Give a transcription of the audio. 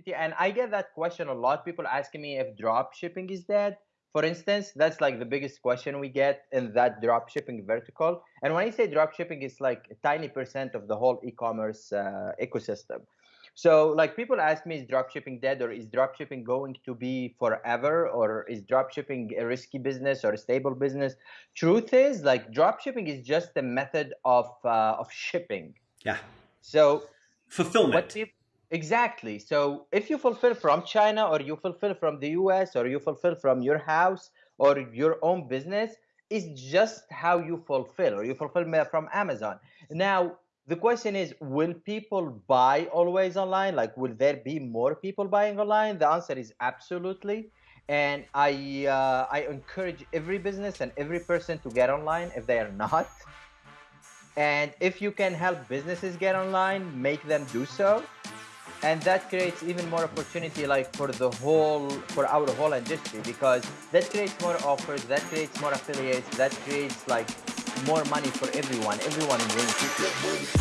opportunity, and I get that question a lot. People asking me if drop shipping is dead. For instance, that's like the biggest question we get in that drop shipping vertical. And when I say drop shipping, it's like a tiny percent of the whole e-commerce uh, ecosystem. So like people ask me, is drop shipping dead or is drop shipping going to be forever or is drop shipping a risky business or a stable business? Truth is like drop shipping is just a method of, uh, of shipping. Yeah. So fulfillment. Exactly. So if you fulfill from China or you fulfill from the US or you fulfill from your house or your own business, it's just how you fulfill or you fulfill from Amazon. Now, the question is will people buy always online? Like will there be more people buying online? The answer is absolutely. And i uh, i encourage every business and every person to get online if they are not. And if you can help businesses get online make them do so and that creates even more opportunity like for the whole for our whole industry because that creates more offers that creates more affiliates that creates like more money for everyone everyone wins